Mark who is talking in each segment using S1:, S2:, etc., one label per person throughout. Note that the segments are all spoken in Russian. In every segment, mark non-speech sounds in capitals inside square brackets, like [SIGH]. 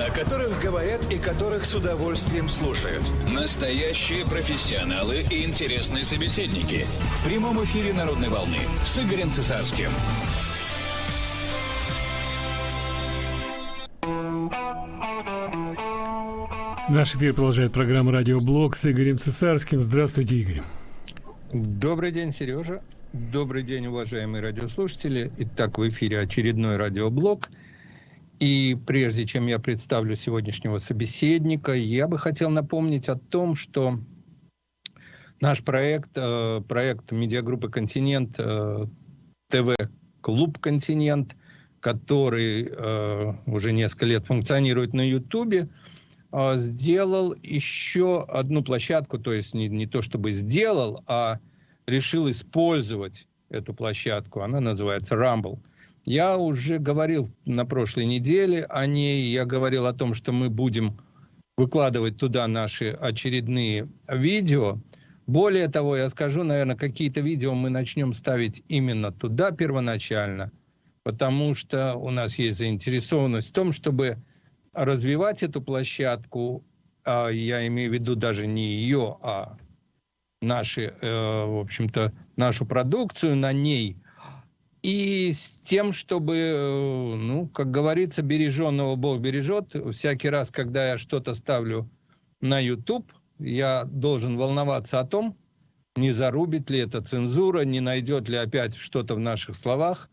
S1: о которых говорят и которых с удовольствием слушают. Настоящие профессионалы и интересные собеседники. В прямом эфире «Народной волны» с Игорем Цесарским.
S2: Наш эфир продолжает программа «Радиоблог» с Игорем Цесарским. Здравствуйте, Игорь.
S3: Добрый день, Сережа. Добрый день, уважаемые радиослушатели. Итак, в эфире очередной радиоблог. И прежде чем я представлю сегодняшнего собеседника, я бы хотел напомнить о том, что наш проект, э, проект медиагруппы «Континент», э, ТВ-клуб «Континент», который э, уже несколько лет функционирует на Ютубе, сделал еще одну площадку, то есть не, не то чтобы сделал, а решил использовать эту площадку. Она называется Rumble. Я уже говорил на прошлой неделе о ней. Я говорил о том, что мы будем выкладывать туда наши очередные видео. Более того, я скажу, наверное, какие-то видео мы начнем ставить именно туда первоначально, потому что у нас есть заинтересованность в том, чтобы развивать эту площадку. А я имею в виду даже не ее, а наши, э, в общем-то, нашу продукцию на ней, и с тем, чтобы, э, ну, как говорится, береженного Бог бережет. Всякий раз, когда я что-то ставлю на YouTube, я должен волноваться о том, не зарубит ли это цензура, не найдет ли опять что-то в наших словах,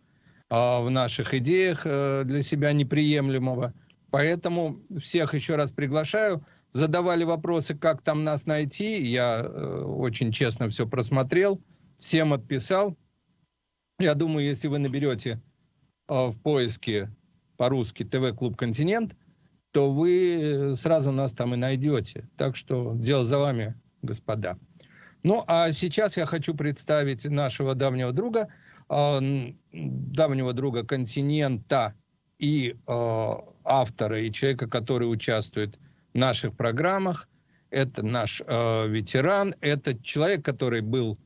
S3: а в наших идеях э, для себя неприемлемого. Поэтому всех еще раз приглашаю задавали вопросы, как там нас найти. Я э, очень честно все просмотрел, всем отписал. Я думаю, если вы наберете э, в поиске по-русски ТВ-клуб «Континент», то вы сразу нас там и найдете. Так что дело за вами, господа. Ну, а сейчас я хочу представить нашего давнего друга, э, давнего друга «Континента» и э, автора, и человека, который участвует наших программах. Это наш э, ветеран, это человек, который был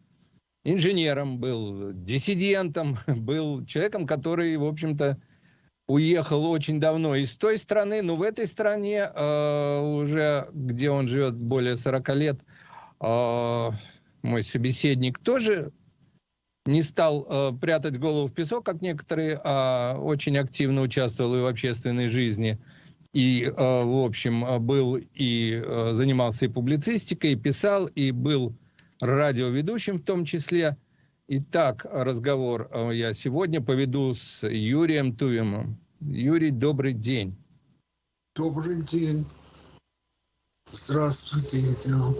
S3: инженером, был диссидентом, [LAUGHS] был человеком, который, в общем-то, уехал очень давно из той страны, но в этой стране э, уже, где он живет более 40 лет, э, мой собеседник тоже не стал э, прятать голову в песок, как некоторые, а очень активно участвовал и в общественной жизни. И, э, в общем, э, был и э, занимался и публицистикой, и писал, и был радиоведущим в том числе. Итак, разговор я сегодня поведу с Юрием Тувимом. Юрий, добрый день.
S4: Добрый день. Здравствуйте, Идеал.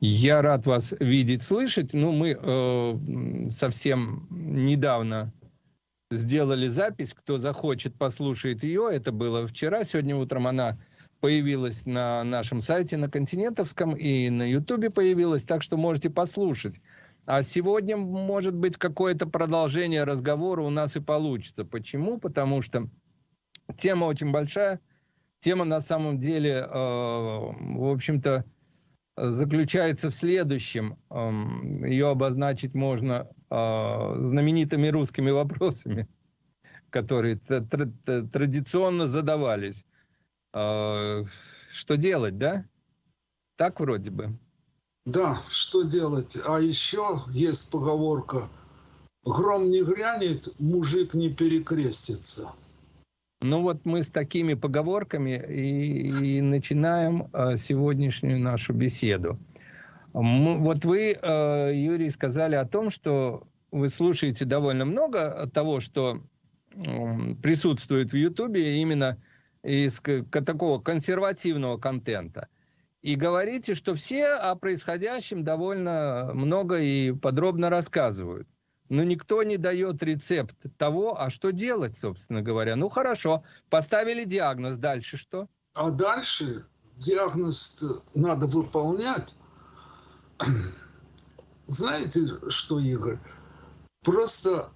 S3: Я рад вас видеть, слышать. Ну, мы э, совсем недавно сделали запись. Кто захочет, послушает ее. Это было вчера. Сегодня утром она появилась на нашем сайте на Континентовском и на Ютубе появилась, так что можете послушать. А сегодня, может быть, какое-то продолжение разговора у нас и получится. Почему? Потому что тема очень большая. Тема на самом деле, э, в общем-то, заключается в следующем. Э, ее обозначить можно э, знаменитыми русскими вопросами, которые традиционно задавались. Э, что делать, да? Так вроде бы.
S4: Да, что делать? А еще есть поговорка «Гром не грянет, мужик не перекрестится».
S3: Ну вот мы с такими поговорками и, и начинаем э, сегодняшнюю нашу беседу. Вот вы, э, Юрий, сказали о том, что вы слушаете довольно много того, что присутствует в Ютубе именно из такого консервативного контента. И говорите, что все о происходящем довольно много и подробно рассказывают. Но никто не дает рецепт того, а что делать, собственно говоря. Ну хорошо, поставили диагноз, дальше что?
S4: А дальше диагноз надо выполнять, [CLEARS THROAT] знаете что, Игорь? Просто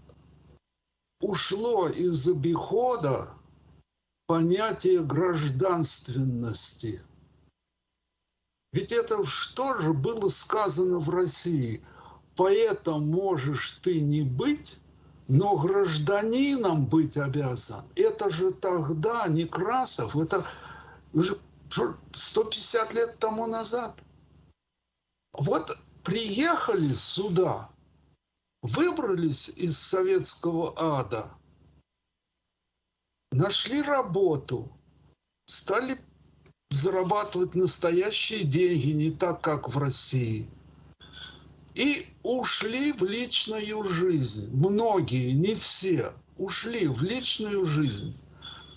S4: ушло из обихода понятие гражданственности. Ведь это что же было сказано в России? Поэтому можешь ты не быть, Но гражданином быть обязан. Это же тогда Некрасов, это уже 150 лет тому назад. Вот приехали сюда, выбрались из советского ада, нашли работу, стали зарабатывать настоящие деньги, не так, как в России. И ушли в личную жизнь. Многие, не все, ушли в личную жизнь.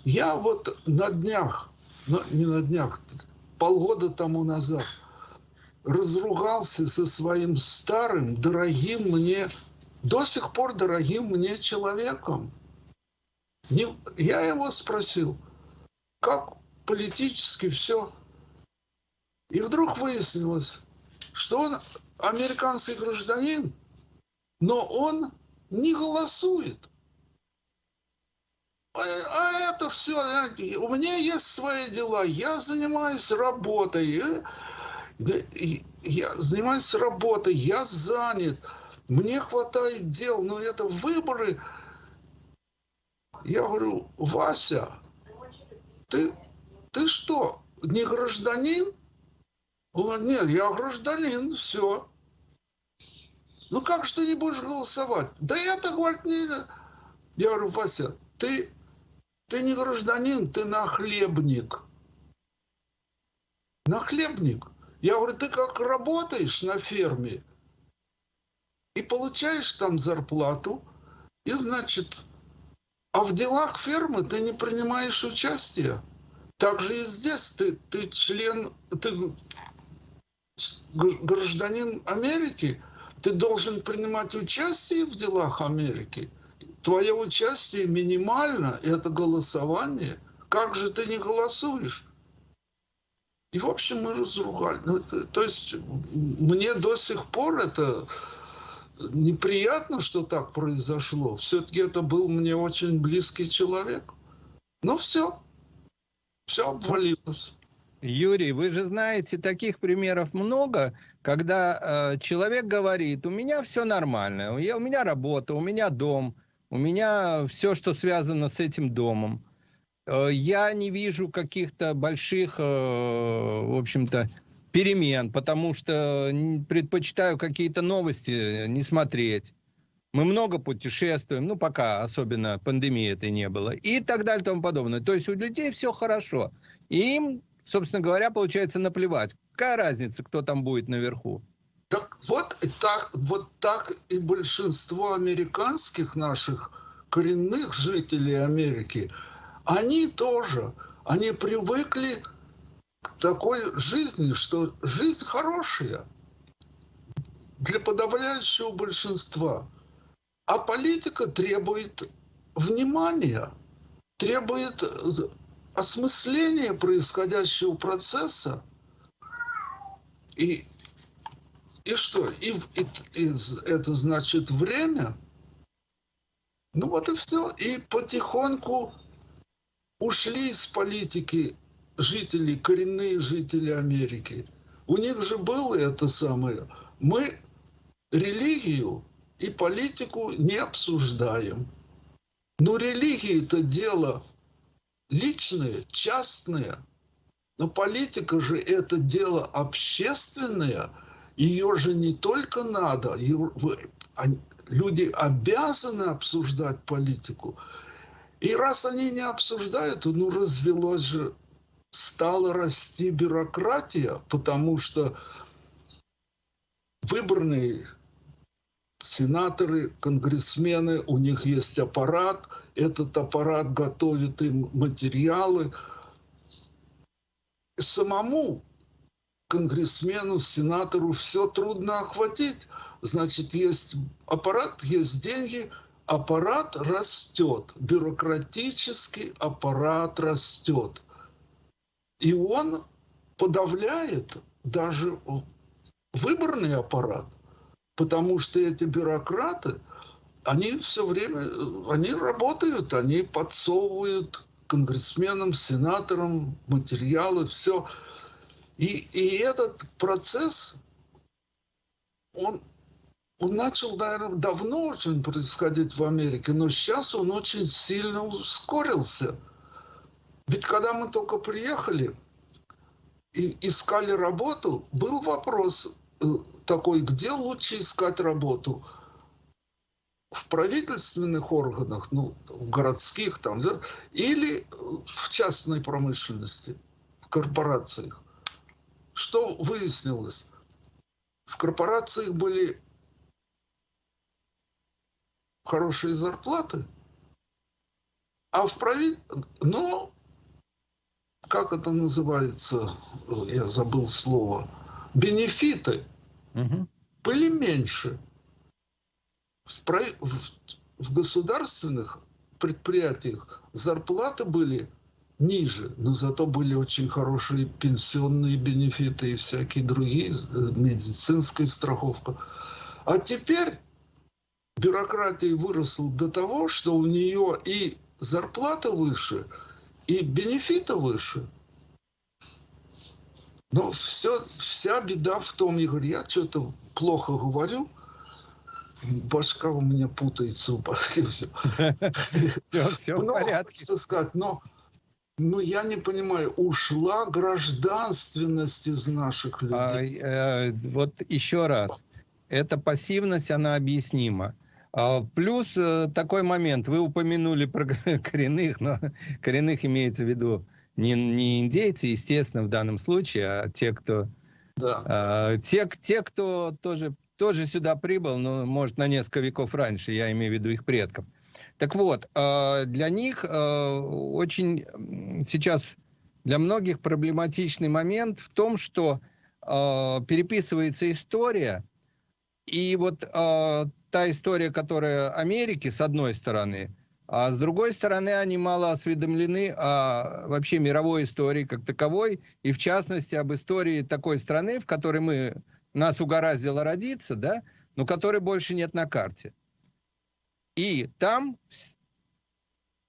S4: Я вот на днях, не на днях, полгода тому назад разругался со своим старым, дорогим мне, до сих пор дорогим мне человеком. Я его спросил, как политически все. И вдруг выяснилось, что он американский гражданин, но он не голосует. А, а это все, у меня есть свои дела, я занимаюсь работой, я занимаюсь работой, я занят, мне хватает дел, но это выборы. Я говорю, Вася, ты ты что, не гражданин? Он говорит, нет, я гражданин, все. Ну как же ты не будешь голосовать? Да это, говорит, не... Я говорю, Вася, ты, ты не гражданин, ты нахлебник. Нахлебник. Я говорю, ты как работаешь на ферме и получаешь там зарплату, и, значит, а в делах фермы ты не принимаешь участие. Так же и здесь ты, ты член, ты гражданин Америки, ты должен принимать участие в делах Америки. Твое участие минимально, это голосование. Как же ты не голосуешь? И, в общем, мы разругали. Ну, то есть, мне до сих пор это неприятно, что так произошло. Все-таки это был мне очень близкий человек. Ну, все все обвалилось.
S3: Юрий, вы же знаете, таких примеров много, когда э, человек говорит, у меня все нормально, я, у меня работа, у меня дом, у меня все, что связано с этим домом. Э, я не вижу каких-то больших, э, в общем-то, перемен, потому что предпочитаю какие-то новости не смотреть. Мы много путешествуем, ну, пока особенно пандемии этой не было, и так далее и тому подобное. То есть у людей все хорошо. И им, собственно говоря, получается наплевать. Какая разница, кто там будет наверху?
S4: Так вот так, вот так и большинство американских наших коренных жителей Америки, они тоже, они привыкли такой жизни, что жизнь хорошая для подавляющего большинства – а политика требует внимания, требует э, осмысления происходящего процесса. И, и что? И, и, и это значит время. Ну вот и все. И потихоньку ушли из политики жители, коренные жители Америки. У них же было это самое. Мы религию и политику не обсуждаем. Но религия – это дело личное, частное. Но политика же это дело общественное. Ее же не только надо, люди обязаны обсуждать политику. И раз они не обсуждают, ну развелось же, стала расти бюрократия, потому что выбранные сенаторы, конгрессмены, у них есть аппарат, этот аппарат готовит им материалы. Самому конгрессмену, сенатору все трудно охватить. Значит, есть аппарат, есть деньги, аппарат растет, бюрократический аппарат растет. И он подавляет даже выборный аппарат – Потому что эти бюрократы, они все время, они работают, они подсовывают конгрессменам, сенаторам материалы, все. И, и этот процесс, он, он начал, наверное, давно очень происходить в Америке, но сейчас он очень сильно ускорился. Ведь когда мы только приехали и искали работу, был вопрос э, такой, где лучше искать работу? В правительственных органах, ну, в городских там, да, или в частной промышленности, в корпорациях. Что выяснилось? В корпорациях были хорошие зарплаты, а в правительстве, но как это называется, я забыл слово, бенефиты угу. были меньше. В, в, в государственных предприятиях зарплаты были ниже, но зато были очень хорошие пенсионные бенефиты и всякие другие, э, медицинская страховка. А теперь бюрократия выросла до того, что у нее и зарплата выше, и бенефиты выше. Но все, вся беда в том, Игорь, я что-то плохо говорю, башка у меня путается. Все, [LAUGHS] все в порядке. сказать, но, но я не понимаю, ушла гражданственность из наших людей.
S3: А, э, вот еще раз, эта пассивность, она объяснима. А, плюс э, такой момент, вы упомянули про [LAUGHS] коренных, но коренных имеется в виду не, не индейцы, естественно, в данном случае, а те, кто, да. а, те, те, кто тоже, тоже сюда прибыл, но, может, на несколько веков раньше, я имею в виду их предков. Так вот, а, для них очень сейчас, для многих проблематичный момент в том, что переписывается история, и вот та история, которая Америки, с одной стороны, а с другой стороны, они мало осведомлены о вообще мировой истории как таковой, и в частности об истории такой страны, в которой мы, нас угораздило родиться, да, но которой больше нет на карте. И там,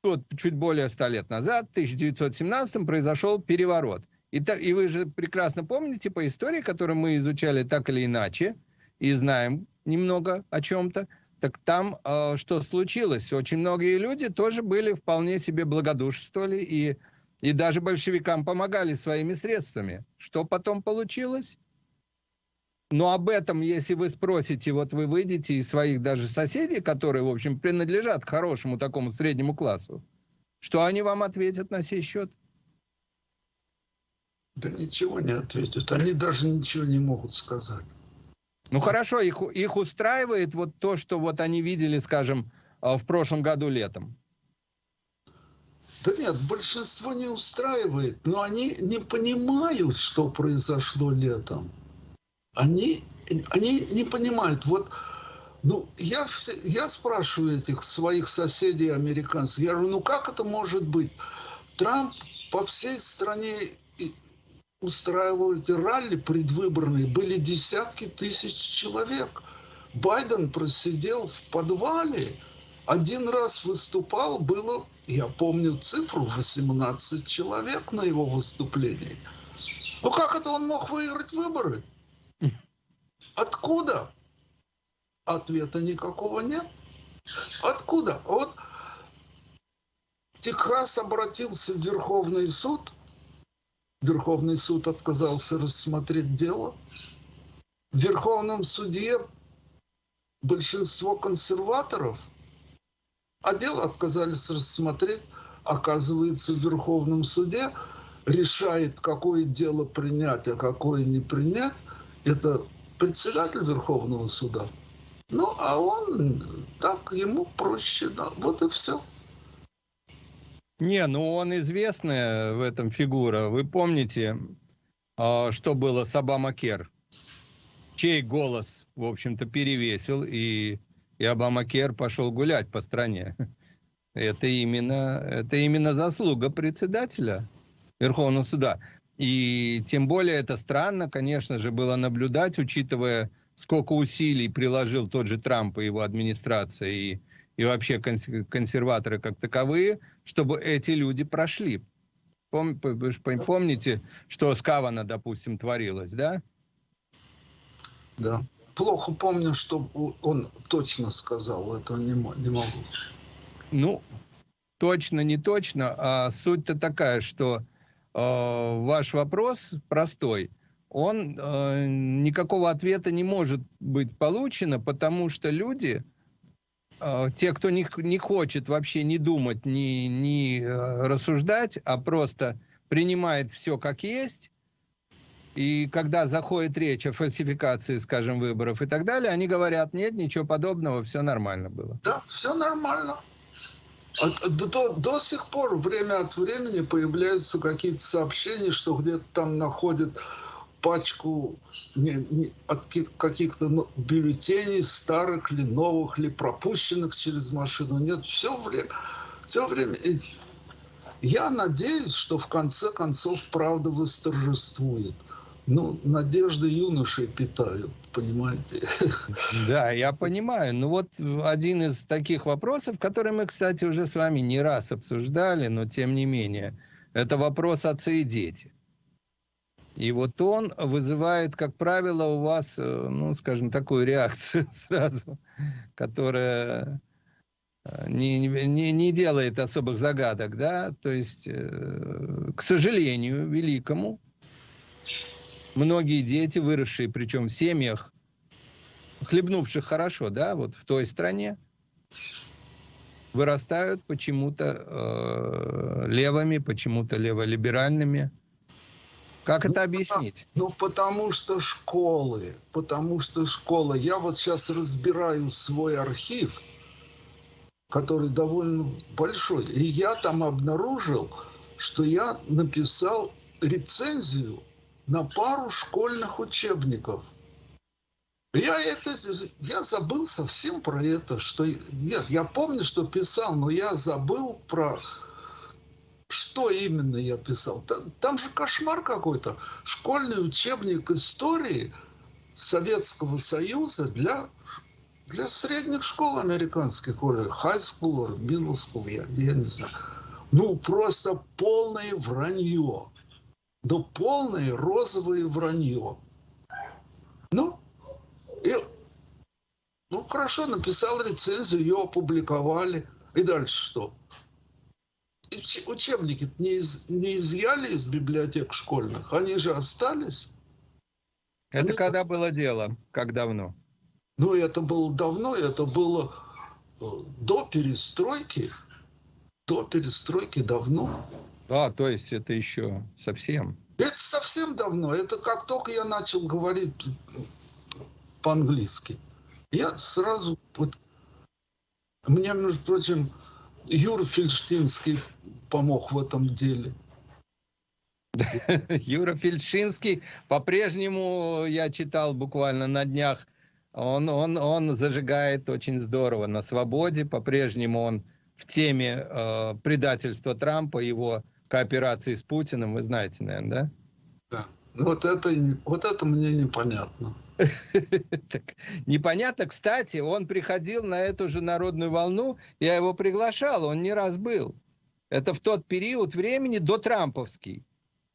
S3: вот, чуть более ста лет назад, в 1917 произошел переворот. И, и вы же прекрасно помните по истории, которую мы изучали так или иначе, и знаем, немного о чем-то, так там э, что случилось? Очень многие люди тоже были вполне себе благодушествовали и, и даже большевикам помогали своими средствами. Что потом получилось? Но об этом, если вы спросите, вот вы выйдете из своих даже соседей, которые, в общем, принадлежат к хорошему такому среднему классу, что они вам ответят на сей счет?
S4: Да ничего не ответят. Они даже ничего не могут сказать.
S3: Ну хорошо, их, их устраивает вот то, что вот они видели, скажем, а, в прошлом году летом?
S4: Да нет, большинство не устраивает, но они не понимают, что произошло летом. Они, они не понимают. Вот, ну, я, я спрашиваю этих своих соседей американцев, я говорю, ну как это может быть? Трамп по всей стране устраивал эти ралли предвыборные, были десятки тысяч человек. Байден просидел в подвале, один раз выступал, было, я помню цифру, 18 человек на его выступлении. Ну как это он мог выиграть выборы? Откуда? Ответа никакого нет. Откуда? Вот Техас обратился в Верховный суд – Верховный суд отказался рассмотреть дело. В Верховном суде большинство консерваторов, а дело отказались рассмотреть, оказывается, в Верховном суде решает, какое дело принять, а какое не принять, это председатель Верховного суда. Ну, а он так, ему проще, да, вот и все.
S3: Не, ну он известная в этом фигура. Вы помните, а, что было с Обама-Кер? Чей голос, в общем-то, перевесил, и, и Обама-Кер пошел гулять по стране. [LAUGHS] Это именно, это именно заслуга председателя Верховного суда. И тем более это странно, конечно же, было наблюдать, учитывая, сколько усилий приложил тот же Трамп и его администрация, и и вообще консерваторы как таковые, чтобы эти люди прошли. Пом, помните, что с Кавана, допустим, творилось, да?
S4: Да. плохо помню, что он точно сказал, это не, не могу.
S3: Ну, точно, не точно, а суть-то такая, что э, ваш вопрос простой, он э, никакого ответа не может быть получено, потому что люди, те, кто не, не хочет вообще не думать, не, не э, рассуждать, а просто принимает все как есть, и когда заходит речь о фальсификации, скажем, выборов и так далее, они говорят, нет, ничего подобного, все нормально было.
S4: Да, все нормально. А, до, до сих пор время от времени появляются какие-то сообщения, что где-то там находят пачку не, не, от каких-то ну, бюллетеней старых ли, новых ли, пропущенных через машину. Нет, все время. Все время. И я надеюсь, что в конце концов правда восторжествует ну, надежды юношей питают, понимаете? [LAUGHS]
S3: Да, я понимаю. Ну вот один из таких вопросов, который мы, кстати, уже с вами не раз обсуждали, но тем не менее, это вопрос отцы и дети. И вот он вызывает, как правило, у вас, э, ну, скажем, такую реакцию [LAUGHS] сразу, которая э, не, не, не делает особых загадок, да, то есть, э, к сожалению, великому, многие дети, выросшие, причем в семьях, хлебнувших хорошо, да, вот в той стране, вырастают почему-то э, левыми, почему-то леволиберальными. Как это ну, объяснить?
S4: ну, потому что школы, потому что школа. Я вот сейчас разбираю свой архив, который довольно большой, и я там обнаружил, что я написал рецензию на пару школьных учебников. Я это, я забыл совсем про это, что нет, я помню, что писал, но я забыл про что именно я писал. Там, же кошмар какой-то. Школьный учебник истории Советского Союза для для средних школ американских, или high school, или middle school, я, я не знаю. Ну, просто полное вранье но полное розовое вранье. Ну, и, ну хорошо, написал рецензию, ее опубликовали. И дальше что? Учебники не, из, не изъяли из библиотек школьных, они же остались.
S3: Это они когда остались. было дело? Как давно?
S4: Ну, это было давно, это было э, до перестройки. До перестройки давно.
S3: А, то есть это еще совсем?
S4: Это совсем давно. Это как только я начал говорить по-английски. Я сразу... Вот, мне, между прочим, Юра Фельштинский помог в этом деле. [LAUGHS]
S3: Юра Фельдшинский, по-прежнему я читал буквально на днях, он, он, он зажигает очень здорово на свободе, по-прежнему он в теме э, предательства Трампа, его кооперации с Путиным, вы знаете, наверное, да?
S4: Да. Ну, вот это, вот это мне непонятно. [LAUGHS]
S3: так, непонятно. Кстати, он приходил на эту же народную волну, я его приглашал, он не раз был. Это в тот период времени до Трамповский.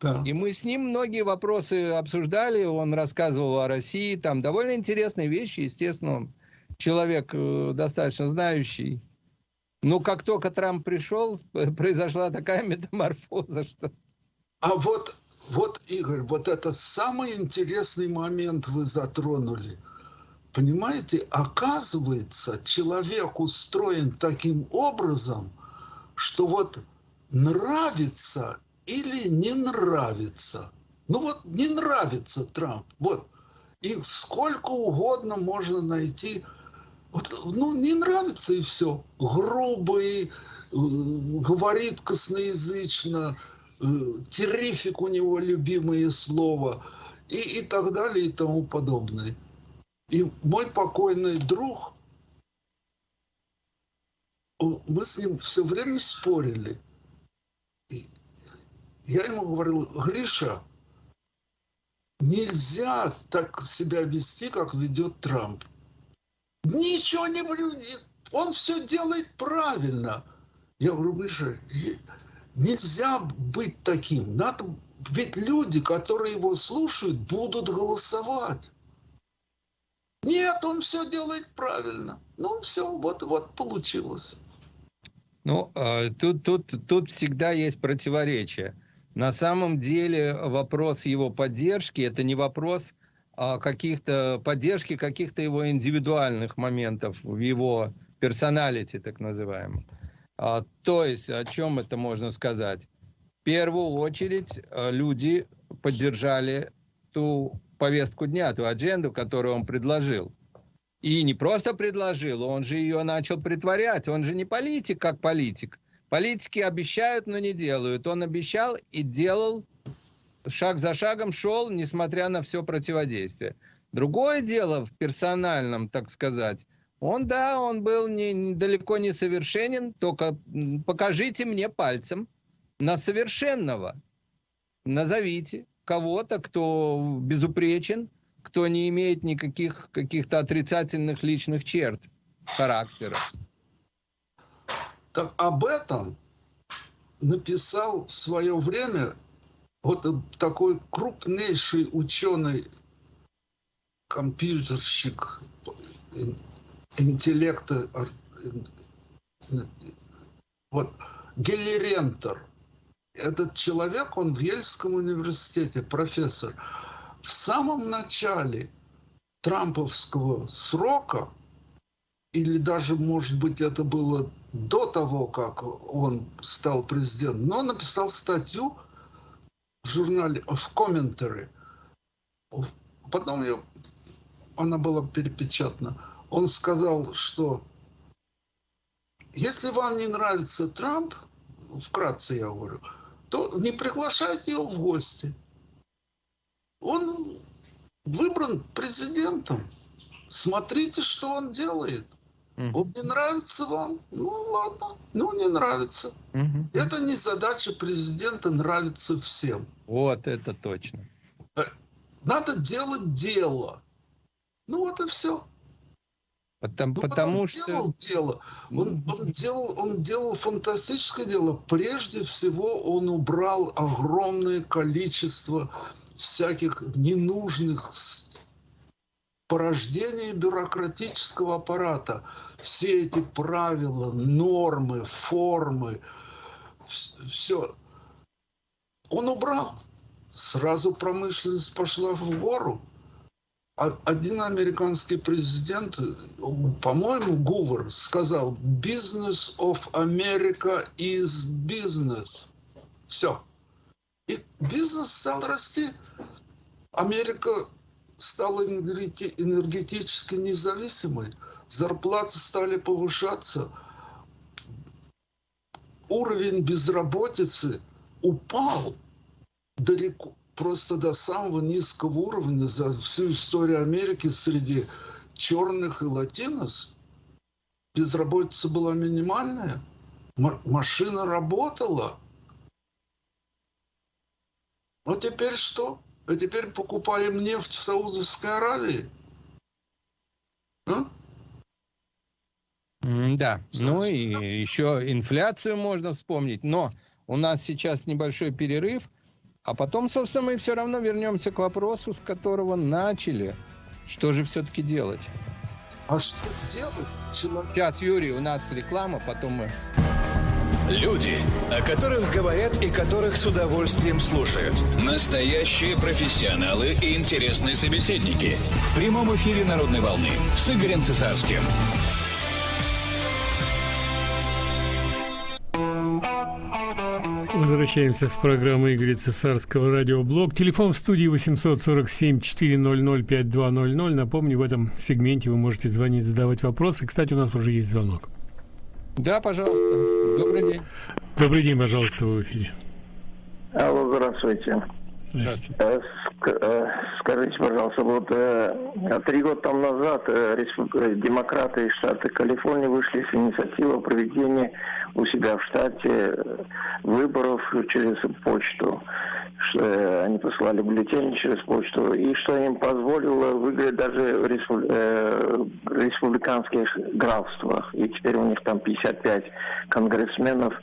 S3: Да. И мы с ним многие вопросы обсуждали, он рассказывал о России, там довольно интересные вещи, естественно, он человек э, достаточно знающий ну, как только Трамп пришел, [LAUGHS] произошла такая [LAUGHS] метаморфоза, что...
S4: А вот, вот, Игорь, вот это самый интересный момент вы затронули. Понимаете, оказывается, человек устроен таким образом, что вот нравится или не нравится. Ну вот не нравится Трамп. Вот. И сколько угодно можно найти вот, ну, не нравится и все. Грубый, э, говорит косноязычно, террифик у него любимое слово и, и так далее и тому подобное. И мой покойный друг, мы с ним все время спорили. И я ему говорил, Гриша, нельзя так себя вести, как ведет Трамп. Ничего не он все делает правильно. Я говорю, Миша, нельзя быть таким. Надо, ведь люди, которые его слушают, будут голосовать. Нет, он все делает правильно. Ну, все, вот, вот получилось.
S3: Ну, а, тут, тут, тут всегда есть противоречие. На самом деле вопрос его поддержки – это не вопрос а, каких-то поддержки каких-то его индивидуальных моментов в его персоналити, так называемом. А, то есть, о чем это можно сказать? В первую очередь люди поддержали ту повестку дня, ту адженду, которую он предложил. И не просто предложил, он же ее начал притворять. Он же не политик, как политик. Политики обещают, но не делают. Он обещал и делал, шаг за шагом шел, несмотря на все противодействие. Другое дело в персональном, так сказать. Он, да, он был не, далеко не совершенен, только покажите мне пальцем на совершенного. Назовите кого-то, кто безупречен, кто не имеет никаких каких-то отрицательных личных черт характера.
S4: Так об этом написал в свое время вот такой крупнейший ученый, компьютерщик, интеллекта, вот, Геллерентер. Этот человек, он в Ельском университете, профессор – в самом начале трамповского срока, или даже, может быть, это было до того, как он стал президентом, но он написал статью в журнале, в комментаре. Потом ее, она была перепечатана. Он сказал, что если вам не нравится Трамп, вкратце я говорю, то не приглашайте его в гости. Он выбран президентом. Смотрите, что он делает. Он не нравится вам? Ну ладно, ну не нравится. Угу. Это не задача президента нравится всем.
S3: Вот это точно. Э,
S4: надо делать дело. Ну вот и все.
S3: Потому, ну, потому
S4: он
S3: что
S4: делал дело. Он, он делал, он делал фантастическое дело. Прежде всего, он убрал огромное количество всяких ненужных порождений бюрократического аппарата. Все эти правила, нормы, формы, все. Он убрал. Сразу промышленность пошла в гору. А один американский президент, по-моему, Гувер, сказал, «Business of America is business». Все. И бизнес стал расти. Америка стала энергетически независимой. Зарплаты стали повышаться. Уровень безработицы упал далеко, просто до самого низкого уровня за всю историю Америки среди черных и латинос. Безработица была минимальная. Машина работала. Ну теперь что? А теперь покупаем нефть в Саудовской Аравии?
S3: А? Да, ну и еще инфляцию можно вспомнить, но у нас сейчас небольшой перерыв, а потом, собственно, мы все равно вернемся к вопросу, с которого начали. Что же все-таки делать?
S4: А что делать?
S3: Человек... Сейчас, Юрий, у нас реклама, потом мы...
S1: Люди, о которых говорят и которых с удовольствием слушают. Настоящие профессионалы и интересные собеседники. В прямом эфире «Народной волны» с Игорем Цесарским.
S2: Возвращаемся в программу Игоря Цесарского радиоблог. Телефон в студии 847-400-5200. Напомню, в этом сегменте вы можете звонить, задавать вопросы. Кстати, у нас уже есть звонок.
S3: Да, пожалуйста. Добрый день.
S2: Добрый день, пожалуйста, в эфире.
S5: Алло, здравствуйте. Э, э, скажите, пожалуйста, вот э, три года там назад демократы из штата Калифорния вышли с инициативой проведения у себя в штате выборов через почту они посылали бюллетени через почту, и что им позволило выиграть даже в республиканских графствах. И теперь у них там 55 конгрессменов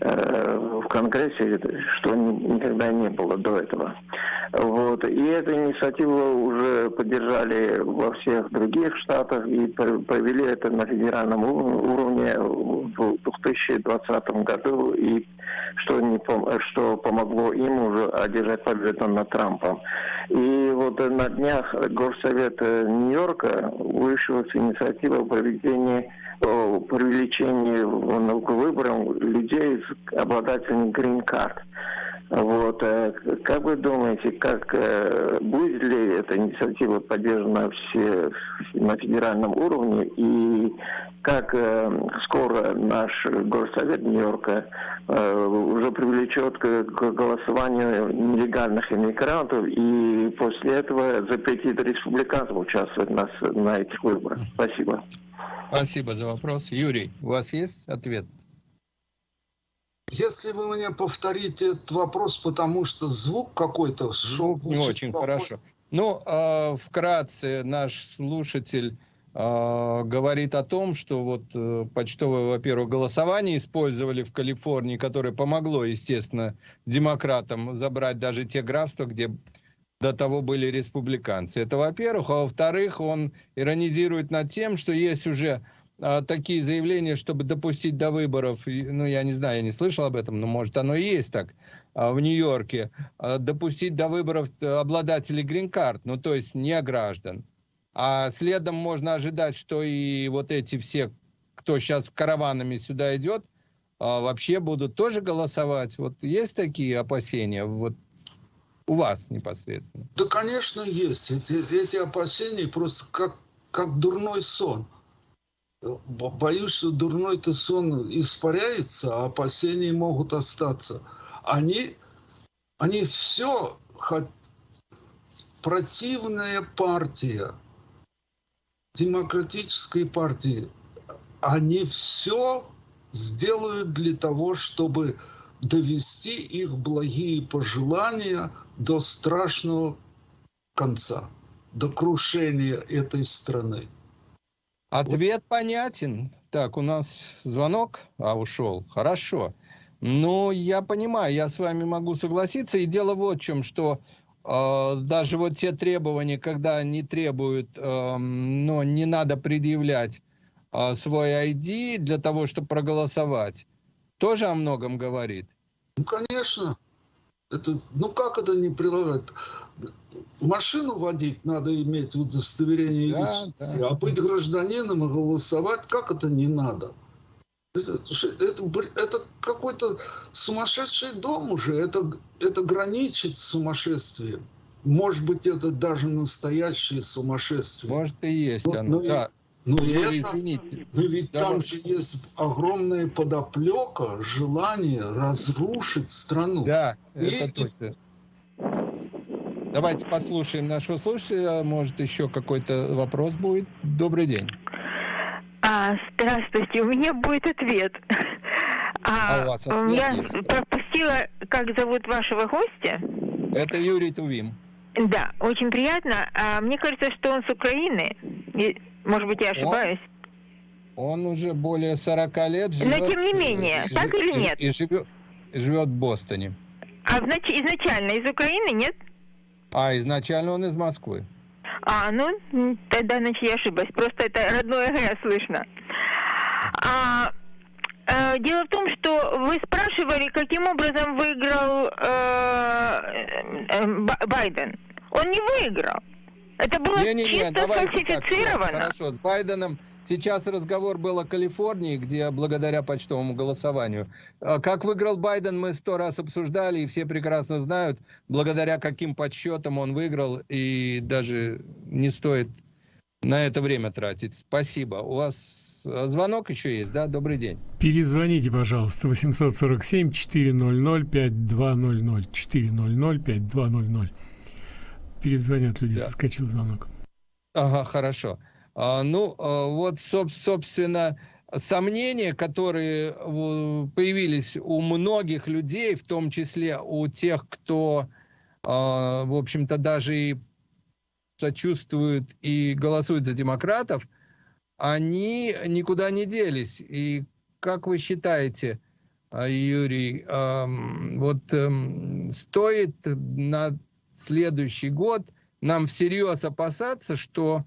S5: в Конгрессе, что никогда не было до этого. Вот. И эту инициативу уже поддержали во всех других штатах и провели это на федеральном уровне в 2020 году, и что, не пом что помогло им уже одержать победу над Трампом. И вот на днях Горсовет Нью-Йорка вышел с инициативой о проведении привлечении к выборам людей, обладателей грин-карт. Вот. Э, как вы думаете, как э, будет ли эта инициатива поддержана все на федеральном уровне и как э, скоро наш горсовет Нью-Йорка уже привлечет к голосованию нелегальных иммигрантов и после этого запретит республиканцам участвовать на этих выборах? Спасибо.
S3: Спасибо за вопрос. Юрий, у вас есть ответ?
S4: Если вы мне повторите этот вопрос, потому что звук какой-то
S3: шел. Звук не очень плохой. хорошо. Ну, э, вкратце наш слушатель э, говорит о том, что вот э, почтовое, во-первых, голосование использовали в Калифорнии, которое помогло, естественно, демократам забрать даже те графства, где до того были республиканцы. Это во-первых. А во-вторых, он иронизирует над тем, что есть уже а, такие заявления, чтобы допустить до выборов, ну, я не знаю, я не слышал об этом, но может оно и есть так, а, в Нью-Йорке, а, допустить до выборов обладателей грин-карт, ну, то есть не граждан. А следом можно ожидать, что и вот эти все, кто сейчас караванами сюда идет, вообще будут тоже голосовать. Вот есть такие опасения вот у вас непосредственно?
S4: Да, конечно, есть. Эти, эти опасения просто как, как дурной сон боюсь, что дурной-то сон испаряется, а опасения могут остаться. Они, они все, противная партия, демократической партии, они все сделают для того, чтобы довести их благие пожелания до страшного конца, до крушения этой страны.
S3: Ответ понятен. Так, у нас звонок, а ушел. Хорошо. Ну, я понимаю, я с вами могу согласиться. И дело вот в чем, что э, даже вот те требования, когда не требуют, э, но не надо предъявлять э, свой ID для того, чтобы проголосовать, тоже о многом говорит.
S4: Ну, конечно. Это, ну как это не прилагать? Машину водить надо иметь удостоверение да, личности, да. а быть гражданином и голосовать, как это не надо? Это, это, это какой-то сумасшедший дом уже, это, это граничит с сумасшествием. Может быть, это даже настоящее сумасшествие.
S3: Может и есть но, оно, но, да.
S4: Ну, ну, это, извините. но ведь да, там же есть огромная подоплека, желание разрушить страну.
S3: Да, и, это точно. Давайте послушаем нашего слушателя. Может, еще какой-то вопрос будет. Добрый день.
S6: А, здравствуйте, у меня будет ответ. А, а у вас ответ Я есть, пропустила, как зовут вашего гостя.
S3: Это Юрий Тувим.
S6: Да, очень приятно. А, мне кажется, что он с Украины. Может быть, я ошибаюсь.
S3: Он, он уже более 40 лет живет.
S6: Но тем не менее, и, так и, или нет?
S3: И, и живет, живет в Бостоне.
S6: А значит, изначально из Украины, нет?
S3: А, изначально он из Москвы.
S6: А, ну, тогда, значит, я ошиблась. Просто это родное Г слышно. А, э, дело в том, что вы спрашивали, каким образом выиграл э, э, Байден. Он не выиграл. Это было не, не, не, чисто сфальсифицировано.
S3: Так, хорошо, с Байденом сейчас разговор был о Калифорнии, где благодаря почтовому голосованию. А как выиграл Байден, мы сто раз обсуждали, и все прекрасно знают, благодаря каким подсчетам он выиграл, и даже не стоит на это время тратить. Спасибо. У вас звонок еще есть, да? Добрый день.
S2: Перезвоните, пожалуйста, 847-400-5200, 400-5200 перезвонят люди, да. заскочил звонок.
S3: Ага, хорошо. А, ну, а, вот, собственно, сомнения, которые появились у многих людей, в том числе у тех, кто, а, в общем-то, даже и сочувствует и голосует за демократов, они никуда не делись. И как вы считаете, а, Юрий, вот эм, стоит на следующий год нам всерьез опасаться, что,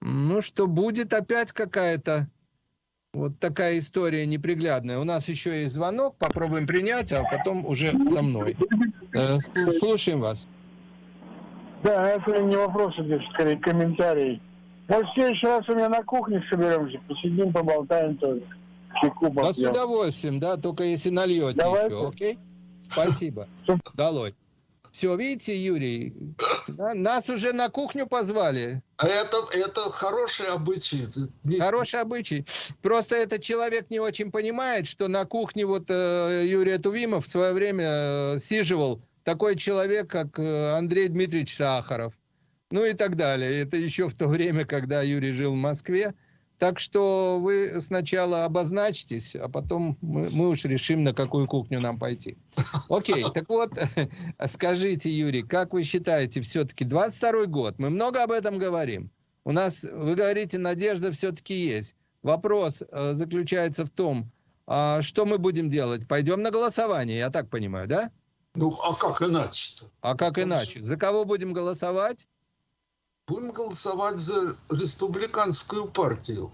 S3: ну, что будет опять какая-то вот такая история неприглядная. У нас еще есть звонок, попробуем принять, а потом уже со мной. Э, слушаем вас.
S7: Да, это не вопрос, это скорее комментарий. Может, в следующий раз у меня на кухне соберемся, посидим, поболтаем тоже.
S3: Чайку да, с удовольствием, да, только если нальете Давайте. еще, окей? Спасибо. Долой. Все, видите, Юрий, да, нас уже на кухню позвали.
S4: А это, это хороший обычай.
S3: Хороший обычай. Просто этот человек не очень понимает, что на кухне вот э, Юрий Тувимов в свое время э, сиживал такой человек, как э, Андрей Дмитриевич Сахаров. Ну и так далее. Это еще в то время, когда Юрий жил в Москве. Так что вы сначала обозначьтесь, а потом мы, мы уж решим, на какую кухню нам пойти. Окей, [LAUGHS] так вот, [LAUGHS] скажите, Юрий, как вы считаете, все-таки 22 год, мы много об этом говорим. У нас, вы говорите, надежда все-таки есть. Вопрос э, заключается в том, а что мы будем делать? Пойдем на голосование, я так понимаю, да?
S4: Ну, а как иначе-то?
S3: А как иначе? За кого будем голосовать?
S4: Будем голосовать за республиканскую партию.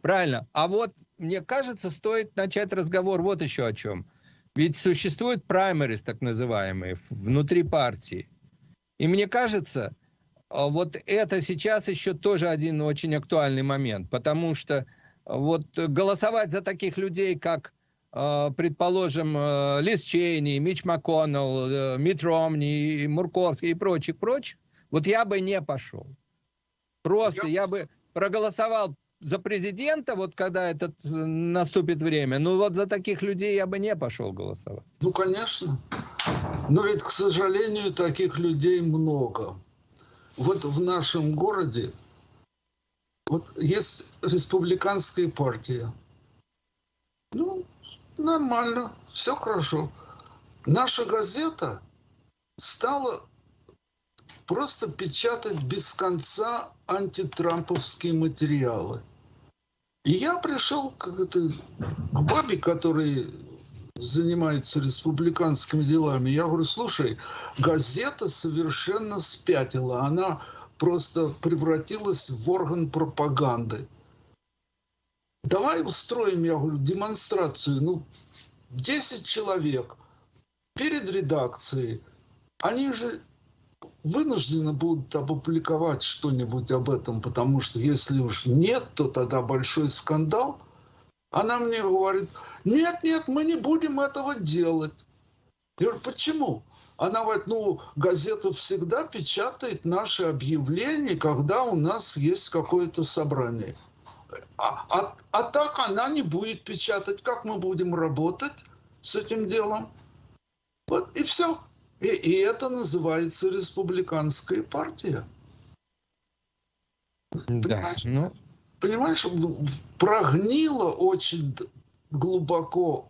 S3: Правильно. А вот, мне кажется, стоит начать разговор вот еще о чем. Ведь существуют праймерис, так называемые, внутри партии. И мне кажется, а, вот это сейчас еще тоже один очень актуальный момент, потому что вот голосовать за таких людей, как, а, предположим, а, Лиз Чейни, Мич МакКоннелл, э, Мит Ромни, Мурковский и прочих, прочих, вот я бы не пошел. Просто я, я бы проголосовал за президента, вот когда этот э, наступит время, ну вот за таких людей я бы не пошел голосовать.
S4: Ну, конечно. Но ведь, к сожалению, таких людей много. Вот в нашем городе вот есть республиканская партия. Ну, нормально, все хорошо. Наша газета стала просто печатать без конца антитрамповские материалы. И я пришел к, это, к бабе, которая занимается республиканскими делами. Я говорю, слушай, газета совершенно спятила. Она просто превратилась в орган пропаганды. Давай устроим, я говорю, демонстрацию. Ну, 10 человек перед редакцией. Они же вынуждены будут опубликовать что-нибудь об этом, потому что если уж нет, то тогда большой скандал. Она мне говорит, нет, нет, мы не будем этого делать. Я говорю, почему? Она говорит, ну, газета всегда печатает наши объявления, когда у нас есть какое-то собрание. А, а, а так она не будет печатать. Как мы будем работать с этим делом? Вот и все. И, и это называется республиканская партия. Да, понимаешь, ну... понимаешь, прогнила очень глубоко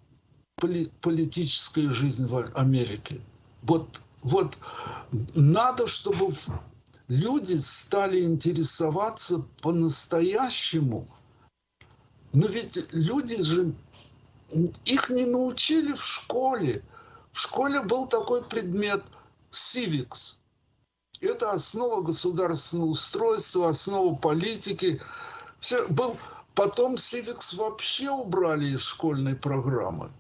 S4: поли политическая жизнь в Америке. Вот, вот надо, чтобы люди стали интересоваться по-настоящему. Но ведь люди же, их не научили в школе. В школе был такой предмет civics. Это основа государственного устройства, основа политики. Все, был, потом civics вообще убрали из школьной программы.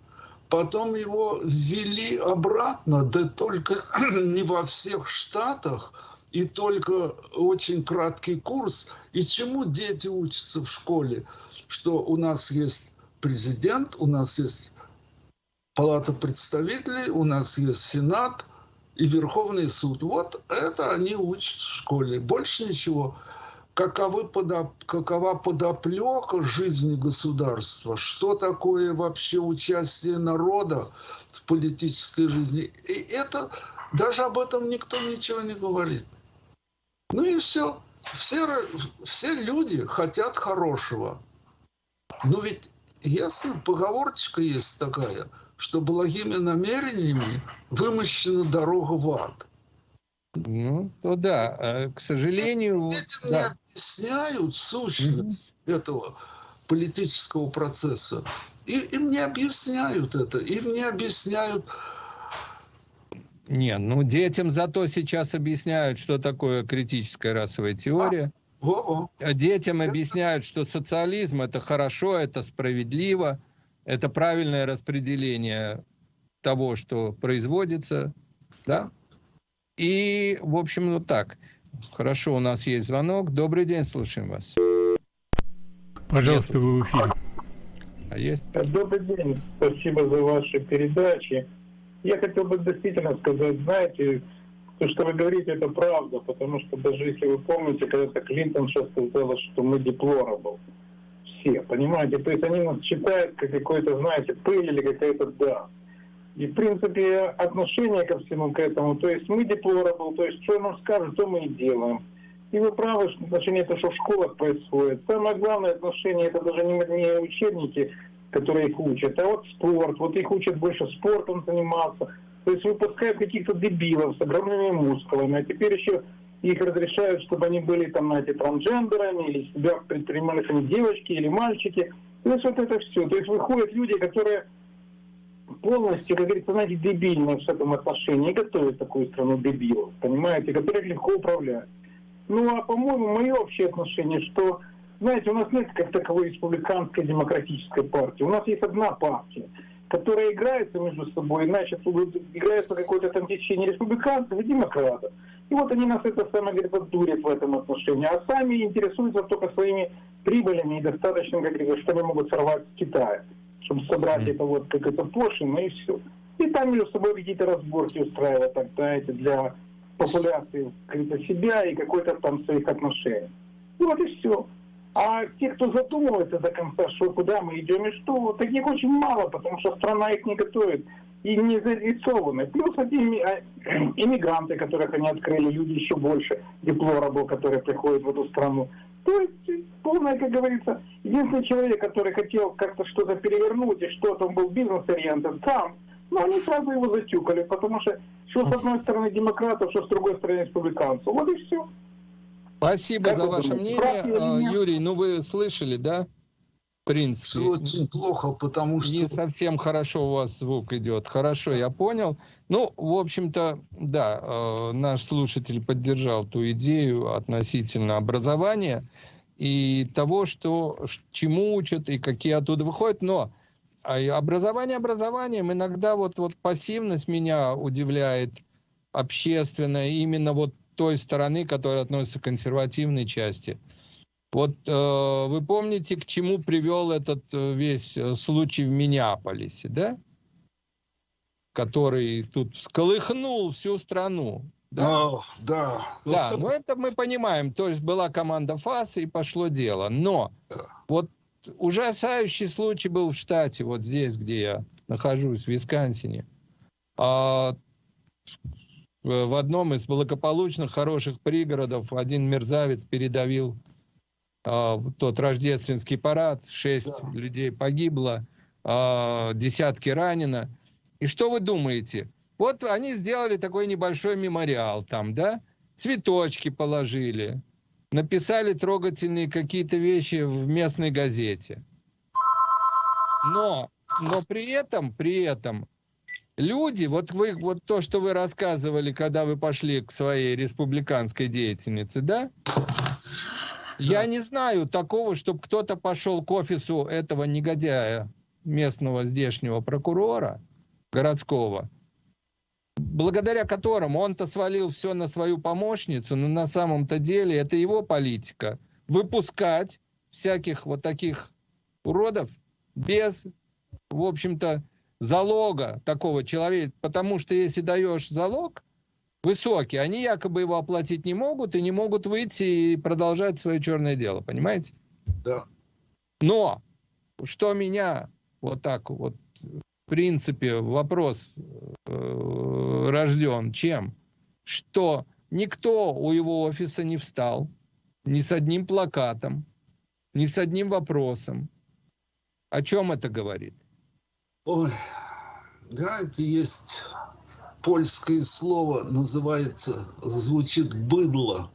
S4: Потом его ввели обратно, да только [CLEARS THROAT] не во всех штатах, и только очень краткий курс. И чему дети учатся в школе? Что у нас есть президент, у нас есть Палата представителей, у нас есть Сенат и Верховный суд. Вот это они учат в школе. Больше ничего. Каковы подоп... Какова подоплека жизни государства? Что такое вообще участие народа в политической жизни? И это даже об этом никто ничего не говорит. Ну и все. Все, все люди хотят хорошего. Но ведь ясно, поговорочка есть такая – что благими намерениями вымощена дорога в ад.
S3: Ну, то да. А, к сожалению...
S4: Этим да. не объясняют сущность mm-hmm. этого политического процесса. И им не объясняют это, им не объясняют...
S3: Не, ну детям зато сейчас объясняют, что такое критическая расовая теория. А, во -во. Детям объясняют, что социализм это хорошо, это справедливо, это правильное распределение того, что производится, да? И, в общем, ну так. Хорошо, у нас есть звонок. Добрый день, слушаем вас.
S2: Пожалуйста, вы в эфире.
S3: А есть?
S7: Добрый день. Спасибо за ваши передачи. Я хотел бы действительно сказать, знаете, то, что вы говорите, это правда, потому что даже если вы помните, когда-то Клинтон сейчас сказала, что мы деплорабл. Все, понимаете? То есть они нас считают как какой-то, знаете, пыль или какая-то да. И, в принципе, отношение ко всему к этому, то есть мы деплорабл, то есть что нам скажут, то мы и делаем. И вы правы, что отношение это, что в школах происходит. Самое главное отношение, это даже не, не учебники, которые их учат, а вот спорт. Вот их учат больше спортом заниматься. То есть выпускают каких-то дебилов с огромными мускулами, а теперь еще их разрешают, чтобы они были там, знаете, трансгендерами, или себя предпринимали они девочки или мальчики. То есть вот это все. То есть выходят люди, которые полностью, как говорится, знаете, дебильные в этом отношении, готовят такую страну дебилов, понимаете, которых легко управлять. Ну, а, по-моему, мое общее отношение, что, знаете, у нас нет как таковой республиканской демократической партии. У нас есть одна партия, которая играется между собой, значит, играется какое-то там течение республиканцев и демократов. И вот они нас это самое, говорит, дурят в этом отношении, а сами интересуются только своими прибылями и достаточно, как говорится, что они могут сорвать с Китая, чтобы собрать mm. это вот как это пошлино и все. И там между собой какие-то разборки устраивать, так, знаете, для популяции себя и какой-то там своих отношений. И вот и все. А те, кто задумывается до конца, что куда мы идем и что, таких очень мало, потому что страна их не готовит и не зарисованы. Плюс эти а, [CLEARS THROAT] иммигранты, которых они открыли, люди еще больше, деплорабл, которые приходят в эту страну. То есть полное, как говорится, единственный человек, который хотел как-то что-то перевернуть и что-то, он был бизнес-ориентен, сам, но они сразу его затюкали, потому что что с одной стороны демократов, что с другой стороны республиканцев. Вот и все.
S3: Спасибо как за ваше мнение. А, Юрий, ну вы слышали, да? В принципе.
S4: Все очень плохо, потому что...
S3: Не совсем хорошо у вас звук идет. Хорошо, я понял. Ну, в общем-то, да, э, наш слушатель поддержал ту идею относительно образования и того, что, чему учат и какие оттуда выходят. Но а образование образованием, иногда вот, вот пассивность меня удивляет общественная, именно вот той стороны, которая относится к консервативной части. Вот э, вы помните, к чему привел этот э, весь э, случай в Миннеаполисе, да? Который тут всколыхнул всю страну.
S4: Да, oh, да.
S3: Да, ну это мы понимаем. То есть была команда ФАС и пошло дело. Но вот ужасающий случай был в штате, вот здесь, где я нахожусь, в Висконсине. А, в одном из благополучных, хороших пригородов один мерзавец передавил а, тот рождественский парад, шесть да. людей погибло, а, десятки ранено. И что вы думаете? Вот они сделали такой небольшой мемориал там, да? Цветочки положили, написали трогательные какие-то вещи в местной газете. Но, но при этом, при этом люди, вот вы, вот то, что вы рассказывали, когда вы пошли к своей республиканской деятельнице, да? Я не знаю такого, чтобы кто-то пошел к офису этого негодяя, местного здешнего прокурора городского, благодаря которому он-то свалил все на свою помощницу, но на самом-то деле это его политика. Выпускать всяких вот таких уродов без, в общем-то, залога такого человека. Потому что если даешь залог высокий, они якобы его оплатить не могут и не могут выйти и продолжать свое черное дело. Понимаете?
S4: Да.
S3: Но что меня вот так вот в принципе, вопрос э, рожден чем? Что никто у его офиса не встал, ни с одним плакатом, ни с одним вопросом. О чем это говорит?
S4: Ой, знаете, есть польское слово, называется, звучит «быдло».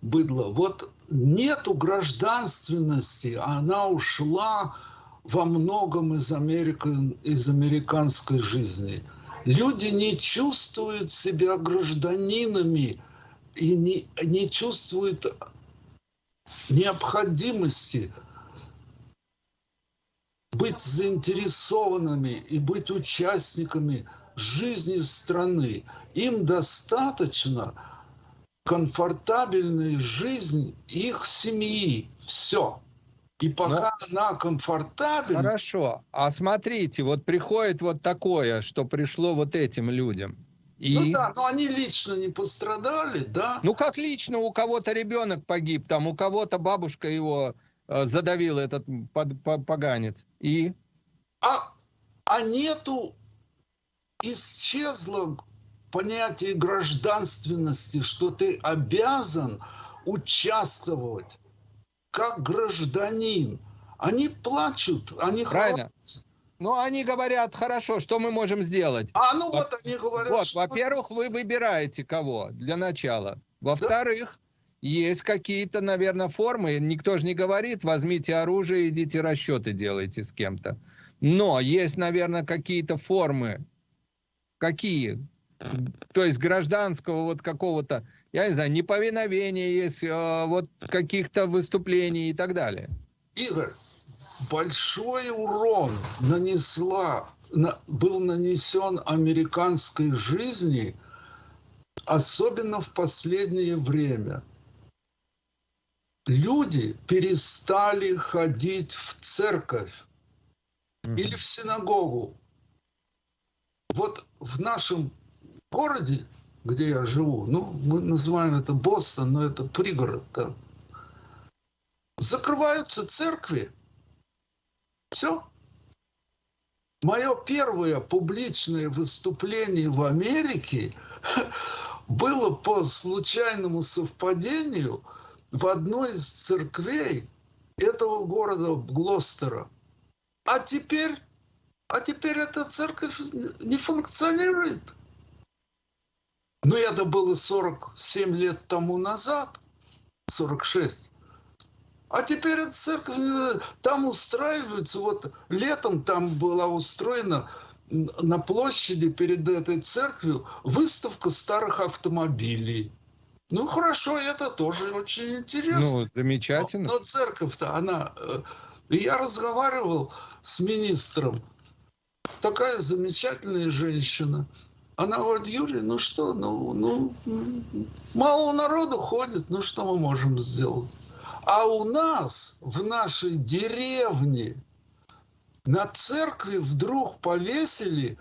S4: Быдло. Вот нету гражданственности, она ушла во многом из, Америки, из американской жизни. Люди не чувствуют себя гражданинами и не, не чувствуют необходимости быть заинтересованными и быть участниками жизни страны. Им достаточно комфортабельная жизнь их семьи. Все. И пока Но... она комфортабельна...
S3: Хорошо. А смотрите, вот приходит вот такое, что пришло вот этим людям. И...
S4: Ну да, но они лично не пострадали, да?
S3: Ну как лично? У кого-то ребенок погиб, там у кого-то бабушка его э, задавила, этот поганец. И?
S4: А, а нету, исчезло понятие гражданственности, что ты обязан участвовать как гражданин. Они плачут, они
S3: Правильно. Хватятся. Ну, они говорят, хорошо, что мы можем сделать?
S4: А, ну вот, вот они говорят...
S3: Вот, во-первых, вы выбираете кого для начала. Во-вторых? Есть какие-то, наверное, формы. Никто же не говорит, возьмите оружие, идите расчеты делайте с кем-то. Но есть, наверное, какие-то формы. Какие? то есть гражданского вот какого-то, я не знаю, неповиновения есть, э, вот каких-то выступлений и так далее.
S4: Игорь, большой урон нанесла, на, был нанесен американской жизни, особенно в последнее время. Люди перестали ходить в церковь mm-hmm. или в синагогу. Вот в нашем городе, где я живу, ну, мы называем это Бостон, но это пригород, да, закрываются церкви. Все. Мое первое публичное выступление в Америке [LAUGHS] было по случайному совпадению в одной из церквей этого города Глостера. А теперь, а теперь эта церковь не функционирует. Но это было 47 лет тому назад, 46. А теперь эта церковь, э, там устраивается, вот летом там была устроена на площади перед этой церковью выставка старых автомобилей. Ну хорошо, это тоже очень интересно.
S3: Ну, замечательно.
S4: Но, но церковь-то, она... Э, я разговаривал с министром. Такая замечательная женщина. Она говорит, Юрий, ну что, ну, ну, мало народу ходит, ну что мы можем сделать? А у нас, в нашей деревне, на церкви вдруг повесили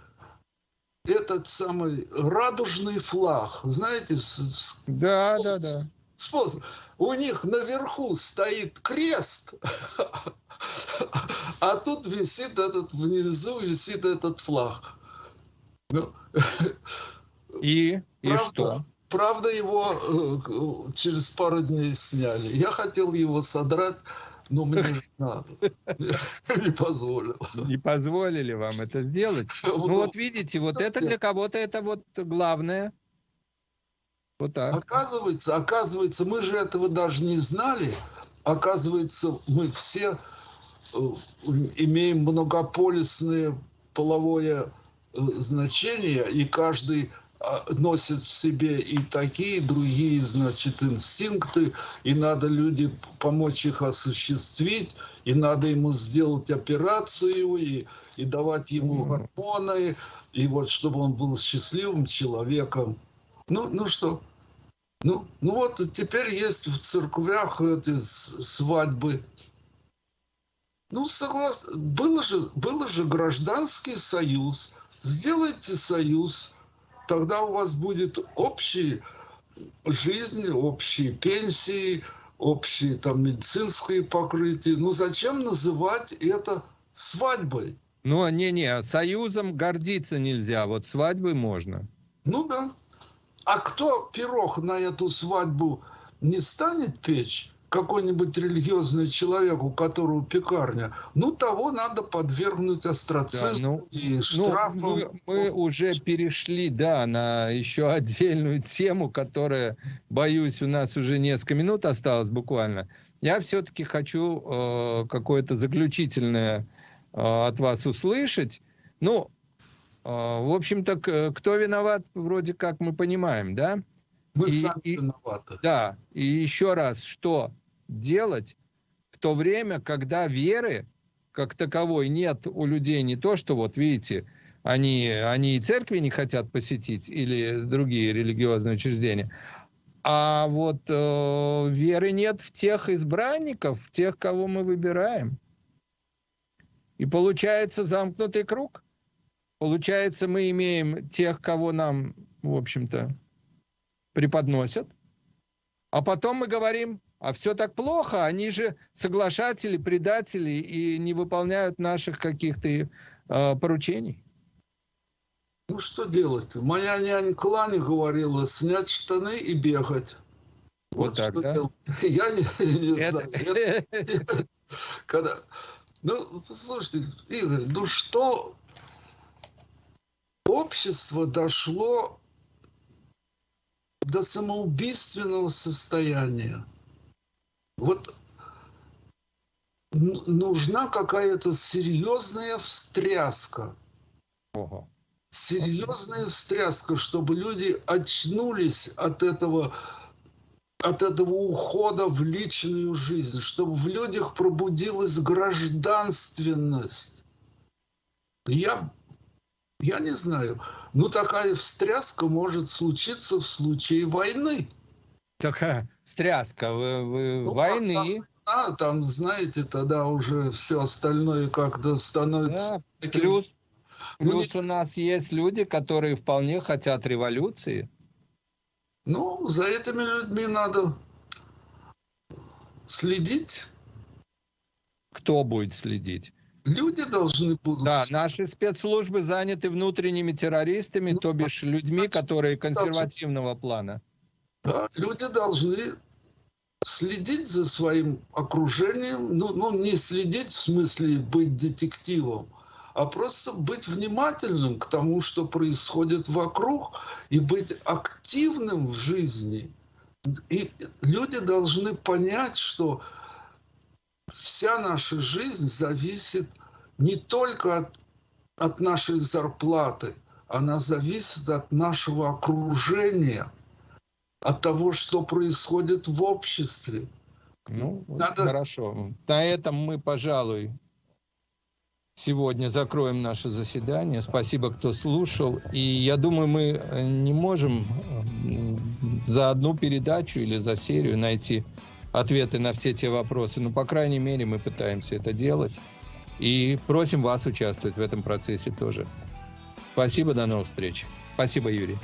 S4: этот самый радужный флаг. Знаете, с,
S3: да, с, да, да.
S4: Способ. У них наверху стоит крест, [LAUGHS] а тут висит этот, внизу висит этот флаг.
S3: Ну, [LAUGHS] и, и правда, что?
S4: Правда, его э, через пару дней сняли. Я хотел его содрать, но мне не надо. [LAUGHS] Не позволил.
S3: Не позволили вам это сделать? [LAUGHS] Ну вот видите, вот это для кого-то это вот главное.
S4: Вот так. Оказывается, оказывается, мы же этого даже не знали. Оказывается, мы все э, имеем многополисное половое Э, значения, и каждый носит в себе и такие, и другие, значит, инстинкты, и надо люди помочь их осуществить, и надо ему сделать операцию, и, и давать ему гормоны, и вот чтобы он был счастливым человеком. Ну, ну что? Ну, ну вот теперь есть в церквях эти свадьбы. Ну, согласен. Было же, было же гражданский союз – Сделайте союз, тогда у вас будет общая жизнь, общие пенсии, общие там медицинские покрытия. Ну зачем называть это свадьбой?
S3: Ну, не-не, союзом гордиться нельзя, вот свадьбой можно.
S4: Ну да. А кто пирог на эту свадьбу не станет печь, какой-нибудь религиозный человек, у которого пекарня, ну, того надо подвергнуть острацизму да, ну, и штрафам.
S3: Ну, мы, мы уже перешли, да, на еще отдельную тему, которая, боюсь, у нас уже несколько минут осталось буквально. Я все-таки хочу э, какое-то заключительное от вас услышать. Ну, в общем-то, кто виноват, вроде как мы понимаем, да?
S4: Мы и, сами и, виноваты.
S3: Да, и еще раз, что делать в то время, когда веры как таковой нет у людей не то, что вот видите, они, они и церкви не хотят посетить или другие религиозные учреждения, а вот э, веры нет в тех избранников, в тех, кого мы выбираем. И получается замкнутый круг. Получается, мы имеем тех, кого нам, в общем-то, преподносят, а потом мы говорим, а все так плохо, они же соглашатели, предатели и не выполняют наших каких-то э, поручений.
S4: Ну что делать? Моя нянька Ланя говорила, снять штаны и бегать.
S3: Вот, вот так, что да? делать? [LAUGHS]
S4: Я не, не Это... знаю. [LAUGHS] Когда... Ну, слушайте, Игорь, ну что общество дошло до самоубийственного состояния? Вот нужна какая-то серьезная встряска. Ого. Серьезная встряска, чтобы люди очнулись от этого, от этого ухода в личную жизнь, чтобы в людях пробудилась гражданственность. Я, я не знаю, ну такая встряска может случиться в случае войны.
S3: Такая встряска вы, вы, ну, войны.
S4: А, там, знаете, тогда уже все остальное как-то становится... Да,
S3: таким... Плюс, ну, плюс у нас есть люди, которые вполне хотят революции.
S4: Ну, за этими людьми надо следить.
S3: Кто будет следить?
S4: Люди должны
S3: будут... Да, наши спецслужбы заняты внутренними террористами, ну, то бишь людьми, которые консервативного плана.
S4: Люди должны следить за своим окружением, ну, ну не следить в смысле быть детективом, а просто быть внимательным к тому, что происходит вокруг, и быть активным в жизни. И люди должны понять, что вся наша жизнь зависит не только от, от нашей зарплаты, она зависит от нашего окружения – от того, что происходит в обществе.
S3: Ну, Надо... хорошо. На этом мы, пожалуй, сегодня закроем наше заседание. Спасибо, кто слушал. И я думаю, мы э, не можем за одну передачу или за серию найти ответы на все те вопросы. Но, по крайней мере, мы пытаемся это делать. И просим вас участвовать в этом процессе тоже. Спасибо, до новых встреч. Спасибо, Юрий.